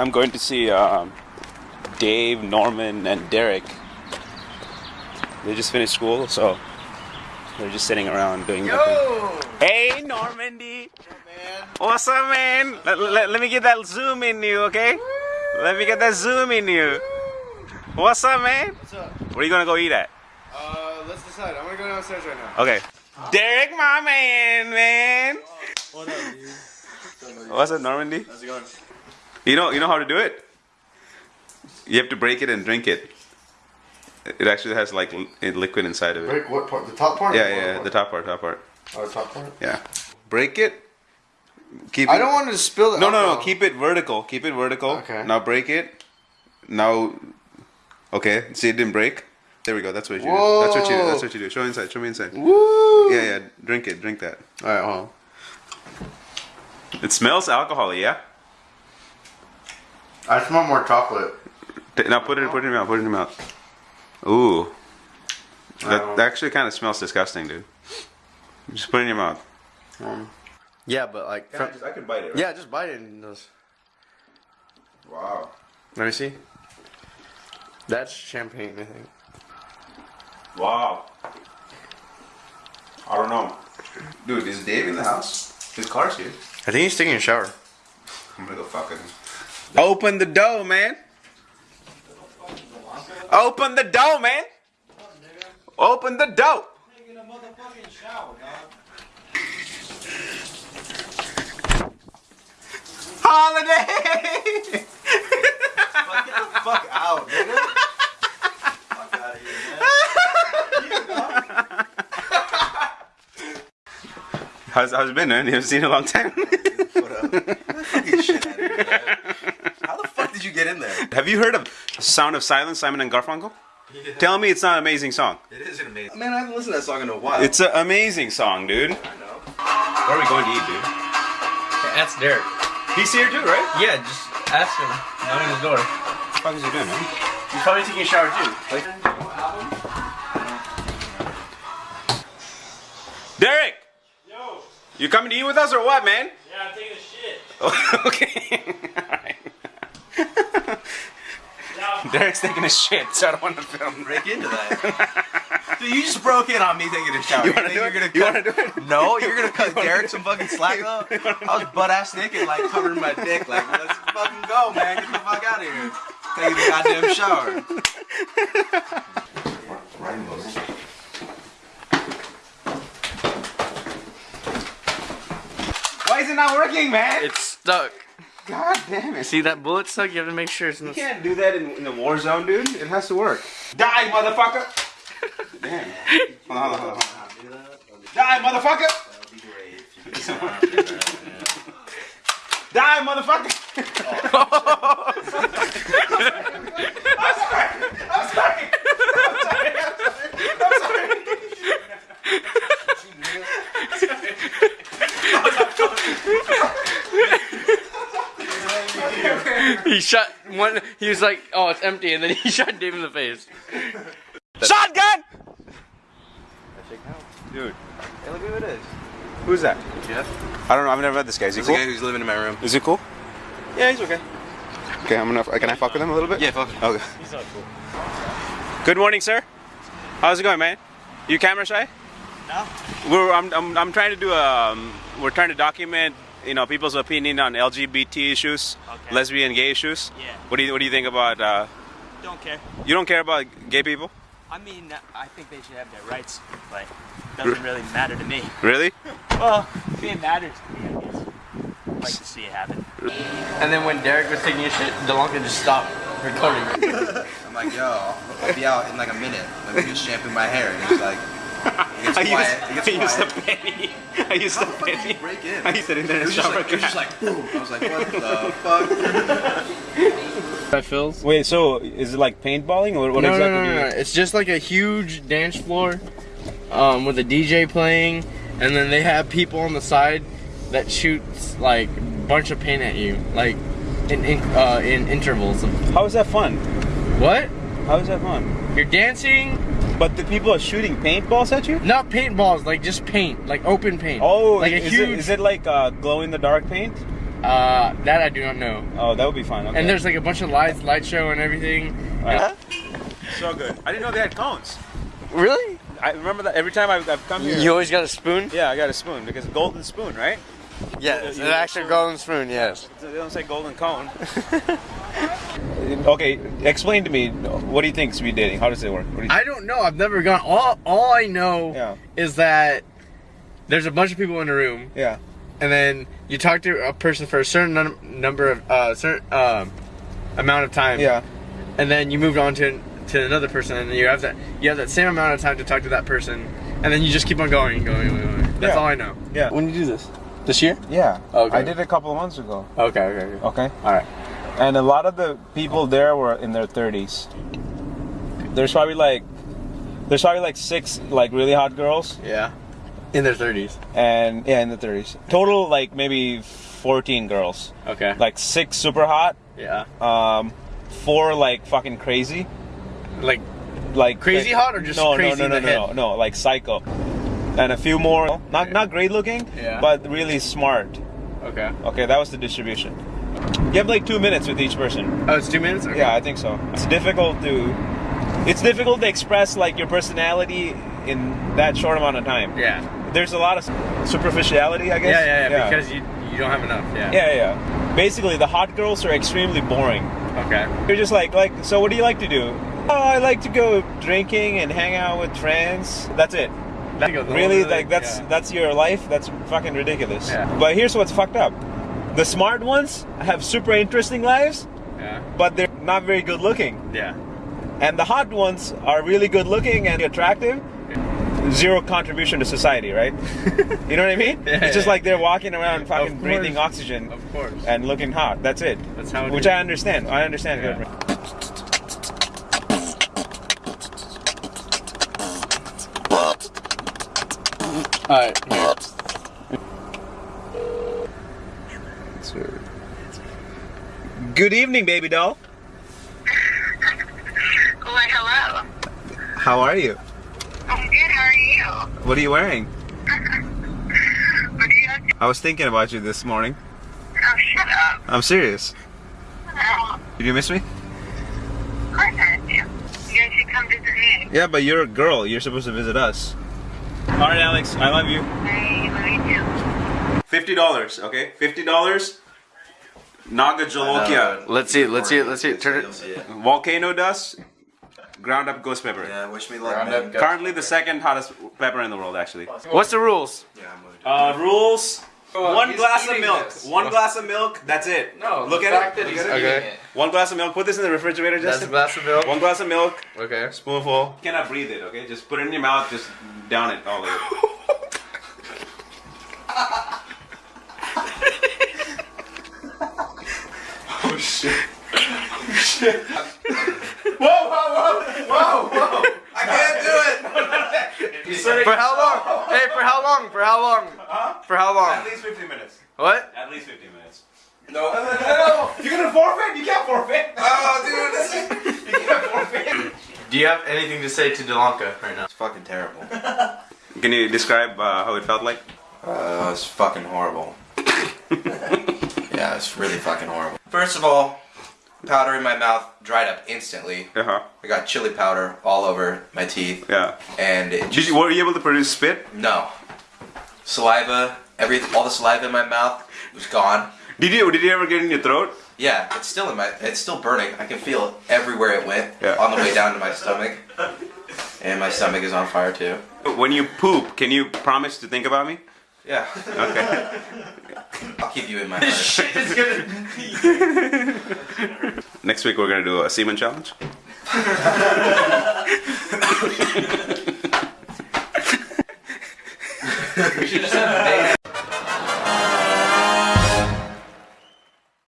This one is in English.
I'm going to see um, Dave, Norman, and Derek. They just finished school, so they're just sitting around doing nothing. Hey, Normandy. What's up, man? Let, let, let me get that zoom in you, okay? Let me get that zoom in you. What's up, man? What's up? Where are you gonna go eat at? Uh, let's decide. I'm gonna go downstairs right now. Okay. Derek, my man, man. What up, dude? What's up, Normandy? How's it going? You know, you know how to do it. You have to break it and drink it. It actually has like liquid inside of it. Break what part? The top part? Yeah, yeah, bottom the top part, top part. Oh, the top part. Yeah. Break it. Keep. I it- don't want to spill it. No, no, no. Keep it vertical. Keep it vertical. Okay. Now break it. Now. Okay. See, it didn't break. There we go. That's what you do. That's what you do. That's what you do. Show inside. Show me inside. Woo! Yeah, yeah. Drink it. Drink that. All right, hold on. It smells alcohol. Yeah. I smell more chocolate. Now put it. Put it in your mouth. Put it in your mouth. Ooh. That, Um, that actually kind of smells disgusting, dude. Just put it in your mouth. Um, yeah, but like, from, I could bite it. yeah, just bite it and just. Wow. Let me see. That's champagne, I think. Wow. I don't know. Dude, is Dave in the house? His car's here. I think he's taking a shower. I'm gonna go fuck him. Open the door, man. Open the door, man. Open the door. Holiday. Fuck out, nigga. Fuck out of here, man. How's, how's it been, man? You haven't seen it in a long time. What up? Get the fucking shit out of here, man. How the fuck did you get in there? Have you heard of Sound of Silence, Simon and Garfunkel? Tell me it's not an amazing song. It is an amazing. Man, I haven't listened to that song in a while. It's an amazing song, dude. I know. Where are we going to eat, dude? That's Derek. He's here too, right? Yeah, just ask him. Knock on his door. What the fuck is he doing, man? He's probably taking a shower too. Like, Derek! Yo! You coming to eat with us or what, man? yeah, I'm taking a shit. okay. Alright. Derek's taking a shit, so I don't want to film. Break into that. Dude, you just broke in on me taking a shower. You wanna think do you're it? gonna You cut- wanna do it? No, you're gonna cut Derek some fucking slack though. I was butt ass naked, like covering my dick, like let's fucking go, man. Get the fuck out of here. Taking a goddamn shower. Why is it not working, man? It's stuck. God damn it. See that bullet stuck? You have to make sure it's You not. can't do that in, in the war zone, dude. It has to work. Die, motherfucker! Damn. Hold on, hold on, hold on. Die, motherfucker! Die, motherfucker! I'm sorry. I'm sorry. I'm sorry. I'm sorry. He shot one. He was like, "Oh, it's empty," and then he shot Dave in the face. Shotgun! Dude, Hey, look who it is. who's that? Jeff. I don't know. I've never met this guy. Is he He's the guy who's living in my room. Is he cool? Yeah, he's okay. Okay, I'm gonna. Can I fuck with him a little bit? Yeah, fuck. Okay. He's not cool. Good morning, sir. How's it going, man? You camera shy? No. We're. I'm. I'm, I'm trying to do a. Um, we're trying to document. You know, people's opinion on LGBT issues, Okay. lesbian, gay issues. Yeah. What do you What do you think about? Uh, Don't care. you don't care about gay people? I mean, I think they should have their rights, but it doesn't really matter to me. Really? Well, it matters to me, I guess. I'd like to see it happen. And then when Derek was taking a shit, Delonka just stopped recording. I'm like, yo, I'll be out in like a minute. Let me just shampoo my hair. And he's like, it gets I quiet. used, It I used a quiet. penny. I used How the fuck did penny. break in? I used to in there It and was just shower like, it was just like, boom. I was like, what the fuck? By Phil's. Wait, so is it like paintballing or what no, exactly? no, no, no, you- no. It's just like a huge dance floor, um, with a DJ playing, and then they have people on the side that shoots like a bunch of paint at you, like in in, uh, in intervals. How is that fun? what? How is that fun? You're dancing? But the people are shooting paintballs at you? Not paintballs, like just paint, like open paint. Oh, like a is, huge. it, is it like uh, glow in the dark paint? Uh, that I do not know. Oh, that would be fine. Okay. And there's like a bunch of lights, light show, and everything. Alright. so good. I didn't know they had cones. Really? I remember that every time I've, I've come here. You always got a spoon? yeah, I got a spoon because golden spoon, right? Yes, You- an actual golden spoon. Yes. They don't say golden cone. okay, explain to me. What do you think speed dating? How does it work? What do you I don't know. I've never gone. All all I know Yeah. is that there's a bunch of people in a room, yeah. and then you talk to a person for a certain num- number of uh certain um amount of time. Yeah. And then you move on to to another person, and you have that you have that same amount of time to talk to that person, and then you just keep on going and going and going. That's Yeah. all I know. Yeah. When did you do this? This year? Yeah. Okay. I did it a couple of months ago. Okay. Okay. okay. Okay. All right. And a lot of the people there were in their 30s. There's probably like there's probably like six like really hot girls Yeah. In their thirties. and yeah in the 30s. Total like maybe 14 girls. Okay. Like six super hot, yeah. um four like fucking crazy. Like Like Crazy hot or just no, crazy no, no, no, no, head? no, like psycho. And a few more, not not great looking, Yeah. but really smart. okay. Okay, that was the distribution. You have like two minutes with each person. Oh, it's two minutes. Okay. Yeah, I think so. It's difficult to it's difficult to express like your personality in that short amount of time. Yeah. There's a lot of superficiality, I guess. Yeah, yeah, yeah, Because you you don't have enough. Yeah. yeah, yeah. Basically, the hot girls are extremely boring. Okay. You're just like like so. What do you like to do? Oh, I like to go drinking and hang out with friends. That's it. That Really, like that's yeah. that's your life. That's fucking ridiculous. Yeah. But here's what's fucked up: the smart ones have super interesting lives, Yeah. but they're not very good looking. Yeah. And the hot ones are really good looking and attractive. Zero contribution to society, right? you know what I mean? Yeah, it's just yeah. like they're walking around fucking Of breathing oxygen Of course. and looking hot. That's it. That's how it Which is. I understand. I understand. Yeah. Good. All right. Here. Good evening, baby doll. Why, hello. How are you? I'm good. How are you? What are you wearing? What do you? I was thinking about you this morning. Oh, shut up. I'm serious. Oh, Did you miss me? of course I do. You guys should come visit me. Yeah, but you're a girl. You're supposed to visit us. All right, Alex. I love you. I love you too. Fifty dollars. Okay, fifty dollars. Naga Jolokia. Let's see. Let's see it. Let's see it. Turn it. Volcano dust. Ground up ghost pepper. Yeah, wish me luck, Round man. up, go. Currently the second hottest pepper in the world, actually. What's the rules? Yeah, I'm moved. Uh, rules. One he's glass of eating milk. this. One glass of milk. That's it. No. Look the at fact it. That he's at eating okay. it. One glass of milk. Put this in the refrigerator, That's a Justin. glass of milk. One glass of milk. Okay. Spoonful. You cannot breathe it. Okay, just put it in your mouth. Just down it all the way. I can't do it. For how long? Hey, for how long? For how long? Huh? For how long? At least 15 minutes. What? At least 15 minutes. No, no, no. You're gonna forfeit? You can't forfeit. Oh, dude, this is. You can't forfeit. Do you have anything to say to Delanka right now? It's fucking terrible. Can you describe uh, how it felt like? Uh, it's fucking horrible. yeah, it's really fucking horrible. First of all, powder in my mouth dried up instantly. Uh huh. I got chili powder all over my teeth, Yeah. and it Did just you, were you able to produce spit? no saliva. Every all the saliva in my mouth was gone. Did you? Did you ever get in your throat? Yeah, it's still in my. It's still burning. I can feel it everywhere it went Yeah. on the way down to my stomach, and my stomach is on fire too. When you poop, can you promise to think about me? Yeah, Okay. I'll keep you in my heart. Shit is gonna. Next week we're gonna do a semen challenge.